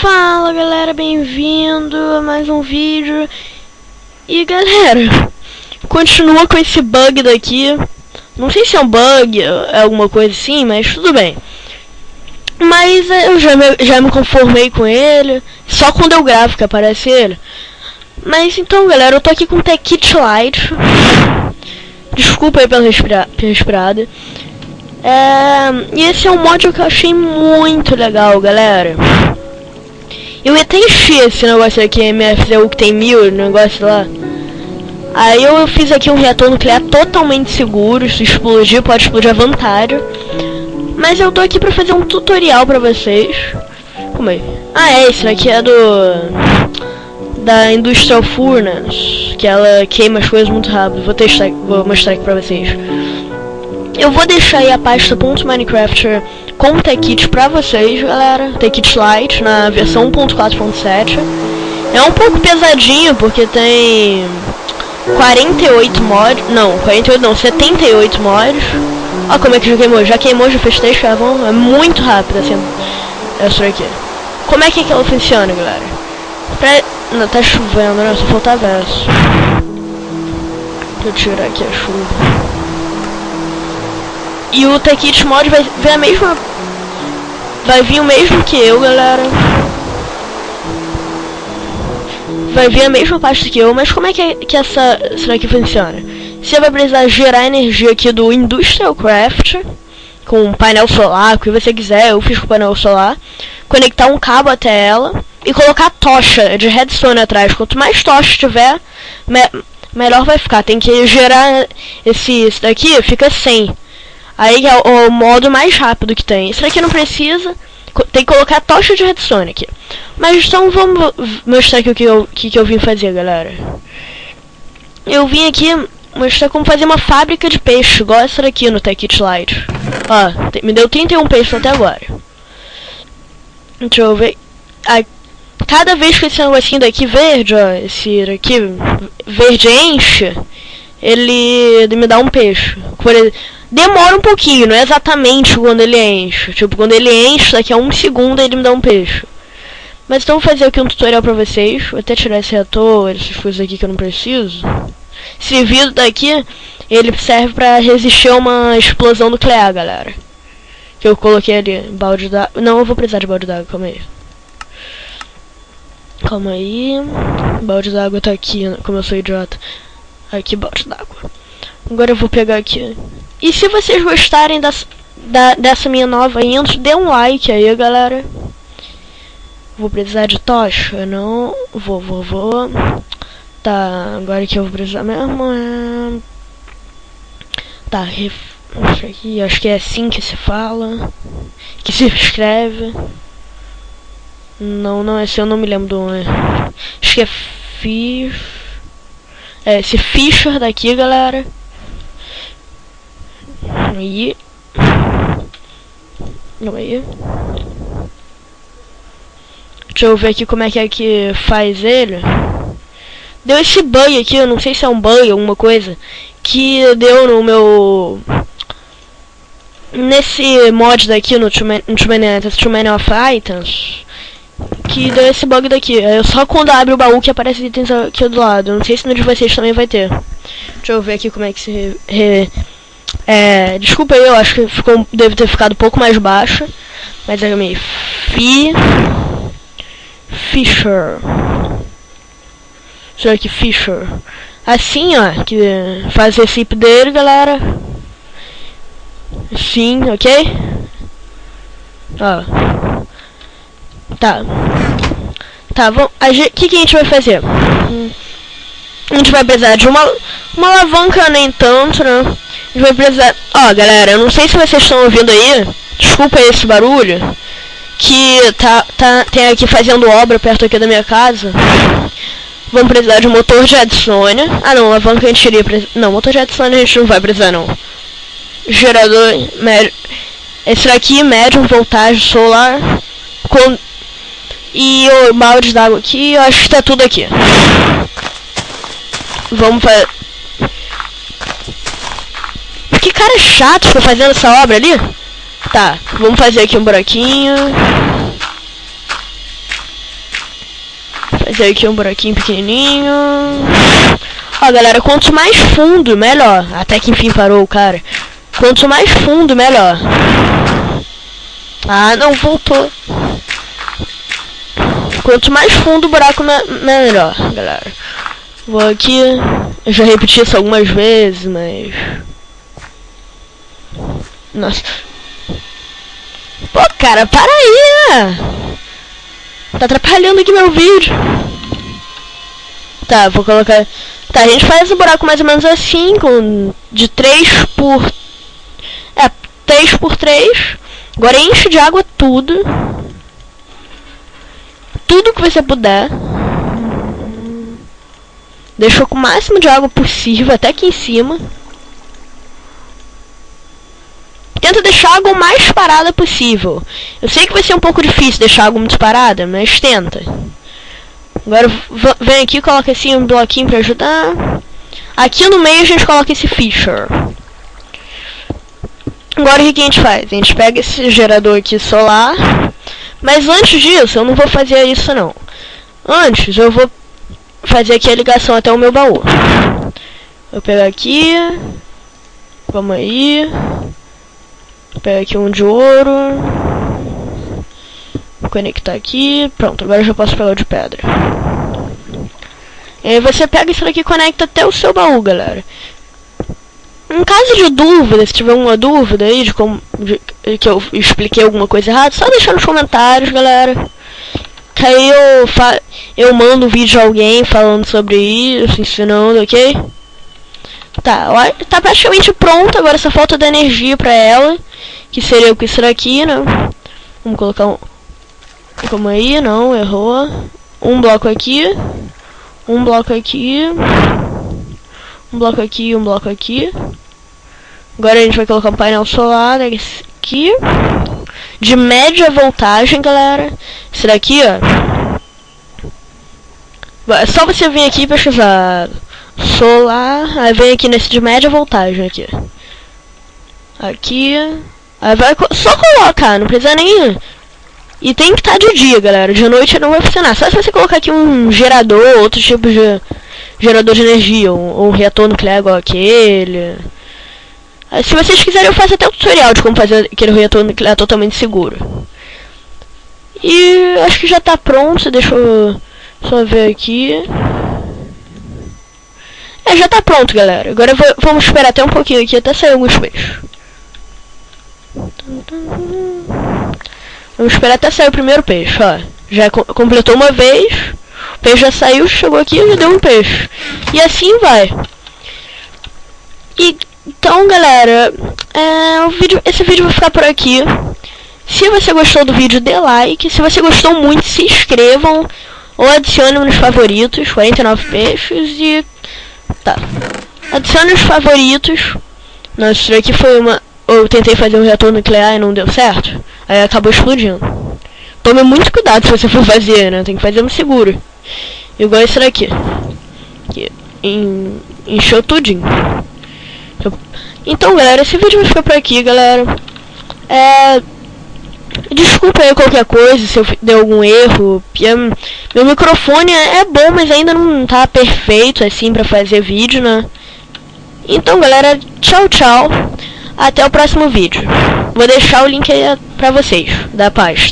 Fala galera, bem-vindo a mais um vídeo. E galera, continua com esse bug daqui. Não sei se é um bug, é alguma coisa assim, mas tudo bem. Mas é, eu já me, já me conformei com ele Só quando eu gravo que aparece ele. Mas então galera, eu tô aqui com o Tech Kit Lite Desculpa aí pela respira respirada. É, e esse é um mod que eu achei muito legal, galera. Eu ia até encher esse negócio aqui, MFZU que tem mil, negócio lá. Aí eu fiz aqui um reator nuclear totalmente seguro, se explodir pode explodir à vontade. Mas eu tô aqui pra fazer um tutorial pra vocês. Como é? Ah, é, esse daqui é do... Da Industrial Furnace, que ela queima as coisas muito rápido. Vou testar, vou mostrar aqui pra vocês. Eu vou deixar aí a pasta .minecraft com o Tekit pra vocês, galera. Tekit Lite na versão 1.4.7. É um pouco pesadinho porque tem 48 mods. Não, 48 não, 78 mods. Olha como é que já queimou. Já queimou, já fez 3 carvão. É muito rápido assim. Essa aqui. Como é que, é que ela funciona, galera? Pra... Não, tá chovendo, né? Só falta verso. Deixa eu tirar aqui a chuva. E o Tekit Mod vai ver a mesma... Vai vir o mesmo que eu, galera. Vai vir a mesma parte que eu, mas como é que, que essa será que funciona? Você vai precisar gerar energia aqui do Industrial Craft com um painel solar, o que você quiser, eu fiz com painel solar, conectar um cabo até ela e colocar tocha de redstone atrás. Quanto mais tocha tiver, me melhor vai ficar. Tem que gerar esse, esse daqui, fica 100. Aí é o, o, modo mais rápido que tem. Isso aqui não precisa. Tem que colocar tocha de redstone aqui. Mas então vamos mostrar aqui o que eu, que, que eu vim fazer, galera. Eu vim aqui mostrar como fazer uma fábrica de peixe, igual essa daqui no Tech It Light. Ó, me deu 31 peixes até agora. Deixa eu ver. Aí, cada vez que esse negocinho daqui verde, ó, esse daqui verde enche, ele me dá um peixe. Por exemplo, demora um pouquinho, não é exatamente quando ele enche. Tipo, quando ele enche, daqui a um segundo ele me dá um peixe. Mas então vou fazer aqui um tutorial pra vocês. Vou até tirar esse reator, essas coisas aqui que eu não preciso. Esse vidro daqui, ele serve pra resistir a uma explosão nuclear, galera. Que eu coloquei ali, balde d'água. Não, eu vou precisar de balde d'água, calma aí. Calma aí. Balde d'água tá aqui, como eu sou idiota. Aqui, balde d'água. Agora eu vou pegar aqui. E se vocês gostarem das, da, dessa minha nova intro, dê um like aí, galera. Vou precisar de tocha? Não. Vou, vou, vou. Tá, agora que eu vou precisar mesmo é... Tá, ref... aqui, acho que é assim que se fala. Que se escreve. Não, não, esse eu não me lembro do... Acho que é. É, esse Fisher daqui, galera. Aí. Aí. Deixa eu ver aqui como é que é que faz ele. Deu esse bug aqui, eu não sei se é um bug, alguma coisa. Que deu no meu... Nesse mod daqui, no too many, too many of Items. Que deu esse bug daqui. É só quando abre o baú que aparece itens aqui do lado. Não sei se no de vocês também vai ter. Deixa eu ver aqui como é que se... Re, re, é, desculpa aí, eu acho que ficou, deve ter ficado um pouco mais baixo. Mas é meio Fi Fisher. Será que Fisher? Assim, ó, que faz IP dele, galera. Sim, ok? Ó. Tá. Tá, vamos. O que, que a gente vai fazer? Hum, a gente vai precisar de uma, uma alavanca nem tanto, né? A gente vai precisar... Ó, galera, eu não sei se vocês estão ouvindo aí. Desculpa esse barulho. Que tá, tá, tem aqui fazendo obra perto aqui da minha casa. Vamos precisar de um motor de adicione. Ah, não, alavanca a gente iria precisar... Não, motor de adicione a gente não vai precisar, não. Gerador médio... Esse daqui, médium, voltagem solar. Com... E o balde d'água aqui, eu acho que tá tudo aqui. Vamos fazer... Que cara chato ficou fazendo essa obra ali. Tá, vamos fazer aqui um buraquinho. Fazer aqui um buraquinho pequenininho. Ó, galera, quanto mais fundo, melhor. Até que enfim parou o cara. Quanto mais fundo, melhor. Ah, não, voltou. Quanto mais fundo o buraco, me melhor, galera. Vou aqui. Eu já repeti isso algumas vezes, mas... Nossa. Pô, cara, para aí, né? Tá atrapalhando aqui meu vídeo. Tá, vou colocar... Tá, a gente faz o buraco mais ou menos assim, com de 3 por... É, 3 por 3. Agora enche de água tudo. Tudo que você puder. Deixou com o máximo de água possível, até aqui em cima. Tenta deixar a água o mais parada possível. Eu sei que vai ser um pouco difícil deixar a água muito parada, mas tenta. Agora vem aqui e coloca assim um bloquinho pra ajudar. Aqui no meio a gente coloca esse Fisher. Agora o que a gente faz? A gente pega esse gerador aqui solar. Mas antes disso, eu não vou fazer isso não. Antes, eu vou fazer aqui a ligação até o meu baú. Vou pegar aqui. Vamos aí. Vou pegar aqui um de ouro. Vou conectar aqui. Pronto, agora já posso pegar o de pedra. E aí você pega isso daqui e conecta até o seu baú, galera. Em caso de dúvida, se tiver uma dúvida aí de como de, que eu expliquei alguma coisa errada, só deixar nos comentários, galera. Que aí eu, fa eu mando um vídeo a alguém falando sobre isso, ensinando, ok? Tá, tá praticamente pronto, agora só falta da energia pra ela. Que seria o que será aqui, né? Vamos colocar um... Como aí, não, errou. Um bloco aqui. Um bloco aqui. Um bloco aqui, um bloco aqui. Agora a gente vai colocar um painel solar aqui. De média voltagem, galera. Esse daqui, ó. É só você vir aqui e pesquisar solar. Aí vem aqui nesse de média voltagem aqui. Aqui. Aí vai só colocar, não precisa nem... E tem que estar tá de dia, galera. De noite não vai funcionar. Só se você colocar aqui um gerador, outro tipo de gerador de energia, ou um, um reator nuclear igual aquele. Se vocês quiserem eu faço até um tutorial de como fazer aquele reator nuclear totalmente seguro. E acho que já está pronto, deixa eu só ver aqui. É, já está pronto, galera. Agora vou, vamos esperar até um pouquinho aqui, até sair alguns peixes. Vamos esperar até sair o primeiro peixe, ó. Já completou uma vez. O peixe já saiu, chegou aqui e deu um peixe. E assim vai. E, então, galera, é, o vídeo, esse vídeo vai ficar por aqui. Se você gostou do vídeo, dê like. Se você gostou muito, se inscrevam. Ou adicione nos favoritos, 49 peixes e... Tá. Adicione os favoritos. Nossa, isso aqui foi uma... Eu tentei fazer um reator nuclear e não deu certo. Aí acabou explodindo. Tome muito cuidado se você for fazer, né? Tem que fazer um seguro. Igual esse daqui. Que encheu tudinho. Então, galera, esse vídeo vai ficar por aqui, galera. É... Desculpa aí qualquer coisa, se eu dei algum erro. Meu microfone é bom, mas ainda não tá perfeito, assim, pra fazer vídeo, né? Então, galera, tchau, tchau. Até o próximo vídeo. Vou deixar o link aí pra vocês, da pasta.